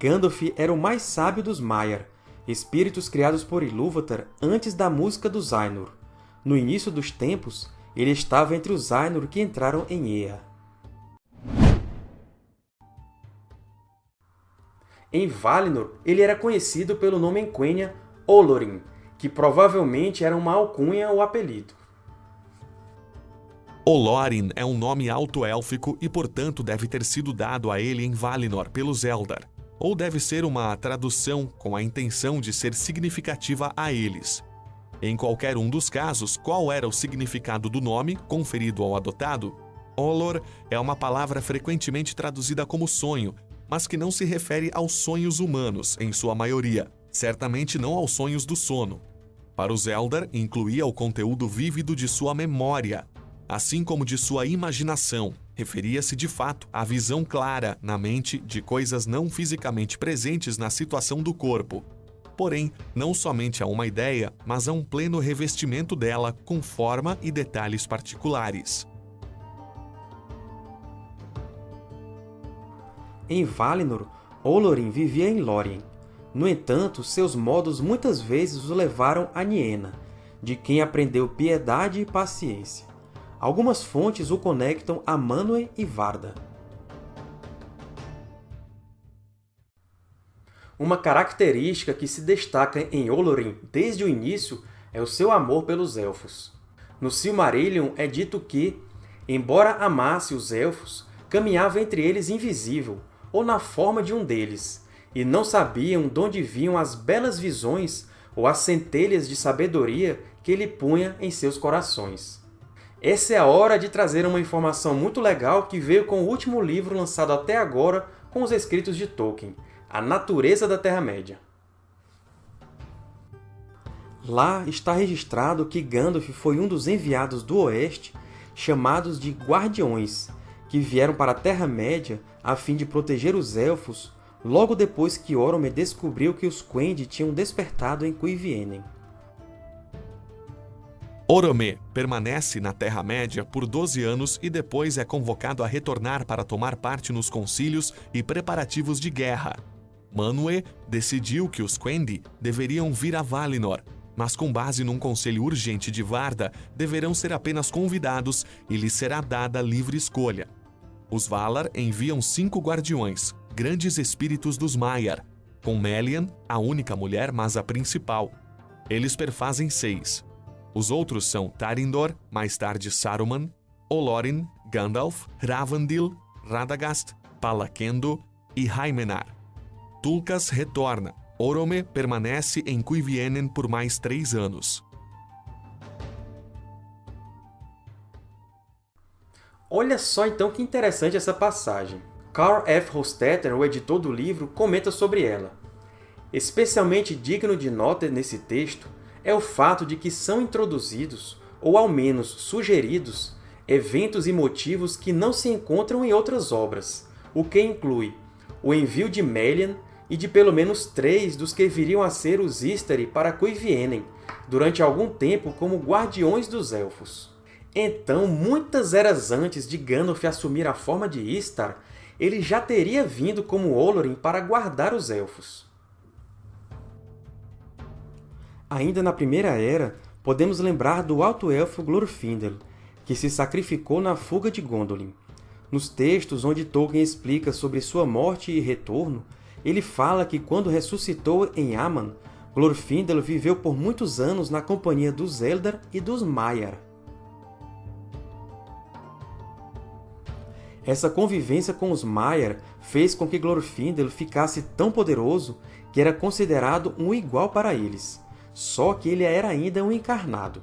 Gandalf era o mais sábio dos Maiar, espíritos criados por Ilúvatar antes da música dos Ainur. No início dos tempos, ele estava entre os Ainur que entraram em Ea. Em Valinor, ele era conhecido pelo nome em Quenya Olorin, que provavelmente era uma alcunha ou apelido. Olorin é um nome alto-élfico e, portanto, deve ter sido dado a ele em Valinor pelos Eldar, ou deve ser uma tradução com a intenção de ser significativa a eles. Em qualquer um dos casos, qual era o significado do nome conferido ao adotado? Olor é uma palavra frequentemente traduzida como sonho, mas que não se refere aos sonhos humanos, em sua maioria, certamente não aos sonhos do sono. Para os Eldar, incluía o conteúdo vívido de sua memória, assim como de sua imaginação. Referia-se de fato à visão clara na mente de coisas não fisicamente presentes na situação do corpo, porém, não somente a uma ideia, mas a um pleno revestimento dela com forma e detalhes particulares. Em Valinor, Olorin vivia em Lórien. No entanto, seus modos muitas vezes o levaram a Niena, de quem aprendeu piedade e paciência. Algumas fontes o conectam a Manwë e Varda. Uma característica que se destaca em Olorin desde o início é o seu amor pelos Elfos. No Silmarillion é dito que, embora amasse os Elfos, caminhava entre eles invisível, ou na forma de um deles, e não sabiam de onde vinham as belas visões ou as centelhas de sabedoria que ele punha em seus corações. Essa é a hora de trazer uma informação muito legal que veio com o último livro lançado até agora com os escritos de Tolkien, A Natureza da Terra-média. Lá está registrado que Gandalf foi um dos enviados do Oeste, chamados de Guardiões, que vieram para a Terra-média a fim de proteger os Elfos logo depois que Orome descobriu que os Quendi tinham despertado em Cuivienen. Orome permanece na Terra-média por 12 anos e depois é convocado a retornar para tomar parte nos concílios e preparativos de guerra. Manwë decidiu que os Quendi deveriam vir a Valinor, mas com base num conselho urgente de Varda, deverão ser apenas convidados e lhes será dada livre escolha. Os Valar enviam cinco guardiões, grandes espíritos dos Maiar, com Melian, a única mulher, mas a principal. Eles perfazem seis, os outros são Tarindor, mais tarde Saruman, Olorin, Gandalf, Ravandil, Radagast, Palakendo e Haimenar. Tulkas retorna. Orome permanece em Cuivienen por mais três anos. Olha só então que interessante essa passagem. Carl F. Hostetter, o editor do livro, comenta sobre ela. Especialmente digno de nota nesse texto é o fato de que são introduzidos, ou ao menos sugeridos, eventos e motivos que não se encontram em outras obras, o que inclui o envio de Melian e de pelo menos três dos que viriam a ser os Istari para Cuivienen, durante algum tempo como Guardiões dos Elfos. Então, muitas eras antes de Gandalf assumir a forma de Istar, ele já teria vindo como Olorin para guardar os Elfos. Ainda na Primeira Era, podemos lembrar do Alto Elfo Glorfindel, que se sacrificou na fuga de Gondolin. Nos textos onde Tolkien explica sobre sua morte e retorno, ele fala que quando ressuscitou em Aman, Glorfindel viveu por muitos anos na companhia dos Eldar e dos Maiar. Essa convivência com os Maiar fez com que Glorfindel ficasse tão poderoso que era considerado um igual para eles. Só que ele era ainda um encarnado,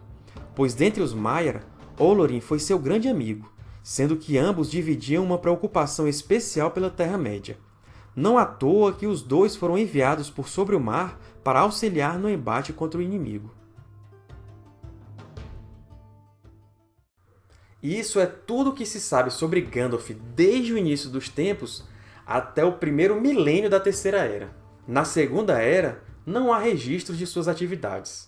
pois dentre os Maiar, Olorin foi seu grande amigo, sendo que ambos dividiam uma preocupação especial pela Terra-média. Não à toa que os dois foram enviados por sobre o mar para auxiliar no embate contra o inimigo. E isso é tudo o que se sabe sobre Gandalf desde o início dos tempos até o primeiro milênio da Terceira Era. Na Segunda Era, não há registros de suas atividades.